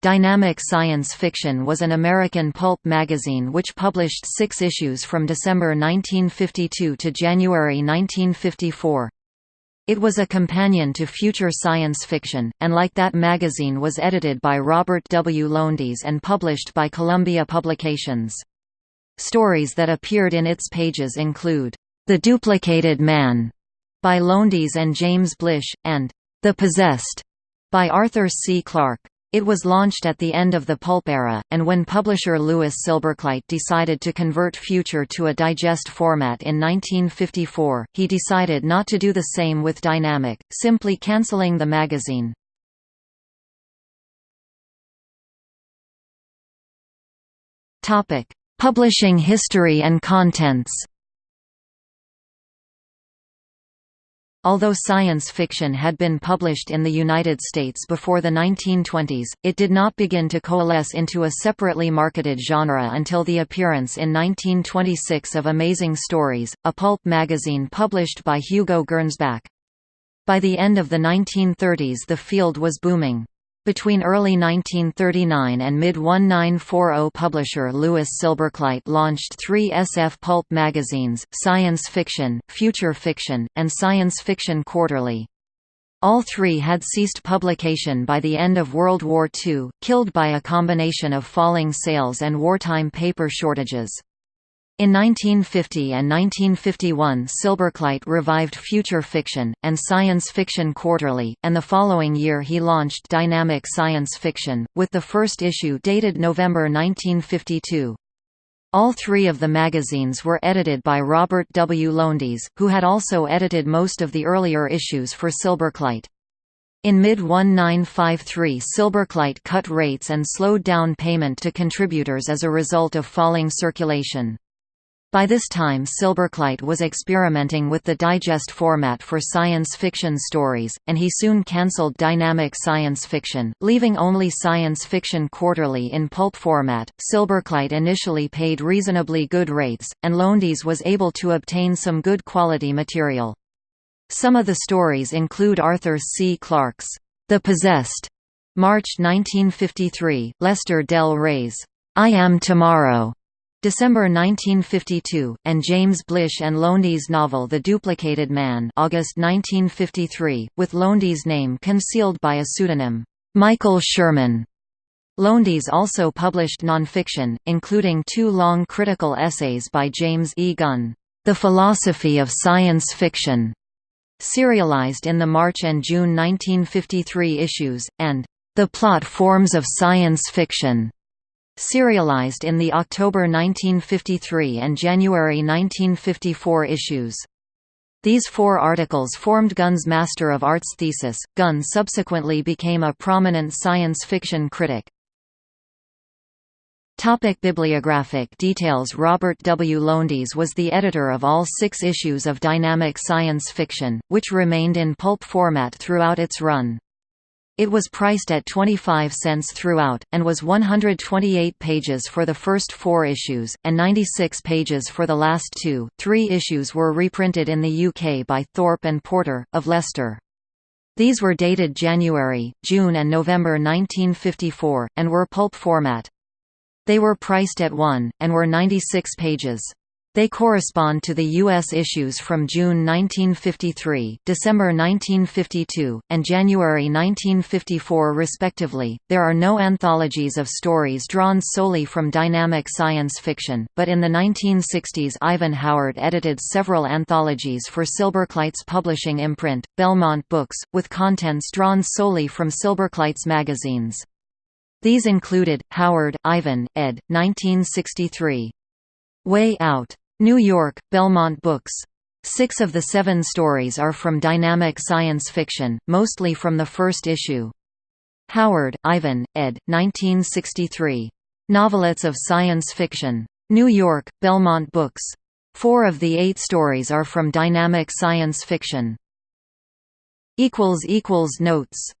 Dynamic Science Fiction was an American pulp magazine which published six issues from December 1952 to January 1954. It was a companion to Future Science Fiction, and like that magazine was edited by Robert W. Lowndes and published by Columbia Publications. Stories that appeared in its pages include, "'The Duplicated Man' by Lowndes and James Blish, and "'The Possessed' by Arthur C. Clarke. It was launched at the end of the pulp era, and when publisher Louis Silberkleit decided to convert Future to a digest format in 1954, he decided not to do the same with Dynamic, simply cancelling the magazine. Publishing history and contents Although science fiction had been published in the United States before the 1920s, it did not begin to coalesce into a separately marketed genre until the appearance in 1926 of Amazing Stories, a pulp magazine published by Hugo Gernsback. By the end of the 1930s the field was booming. Between early 1939 and mid-1940 publisher Louis Silberkleit launched three SF pulp magazines, Science Fiction, Future Fiction, and Science Fiction Quarterly. All three had ceased publication by the end of World War II, killed by a combination of falling sales and wartime paper shortages. In 1950 and 1951 Silberkleit revived Future Fiction, and Science Fiction Quarterly, and the following year he launched Dynamic Science Fiction, with the first issue dated November 1952. All three of the magazines were edited by Robert W. Lowndes, who had also edited most of the earlier issues for Silberkleit. In mid-1953 Silberkleit cut rates and slowed down payment to contributors as a result of falling circulation. By this time Silberkleit was experimenting with the digest format for science fiction stories, and he soon cancelled Dynamic Science Fiction, leaving only Science Fiction Quarterly in pulp format. Silberkleit initially paid reasonably good rates, and Lowndes was able to obtain some good quality material. Some of the stories include Arthur C. Clarke's The Possessed, March 1953, Lester Del Rey's I Am Tomorrow, December 1952, and James Blish and Lowndes' novel The Duplicated Man August 1953, with Lowndes' name concealed by a pseudonym, Michael Sherman. Lowndes also published nonfiction, including two long critical essays by James E. Gunn, The Philosophy of Science Fiction, serialized in the March and June 1953 issues, and The Plot Forms of Science Fiction, serialized in the October 1953 and January 1954 issues. These four articles formed Gunn's Master of Arts thesis. Gunn subsequently became a prominent science fiction critic. Topic bibliographic details Robert W. Lowndes was the editor of all six issues of Dynamic Science Fiction, which remained in pulp format throughout its run. It was priced at 25 cents throughout, and was 128 pages for the first four issues, and 96 pages for the last two. Three issues were reprinted in the UK by Thorpe and Porter, of Leicester. These were dated January, June and November 1954, and were pulp format. They were priced at 1, and were 96 pages. They correspond to the U.S. issues from June 1953, December 1952, and January 1954 respectively. There are no anthologies of stories drawn solely from dynamic science fiction, but in the 1960s Ivan Howard edited several anthologies for Silberkleit's publishing imprint, Belmont Books, with contents drawn solely from Silberkleit's magazines. These included, Howard, Ivan, ed. 1963. Way Out. New York, Belmont Books. Six of the seven stories are from dynamic science fiction, mostly from the first issue. Howard, Ivan, ed. 1963. Novelettes of Science Fiction. New York, Belmont Books. Four of the eight stories are from dynamic science fiction. Notes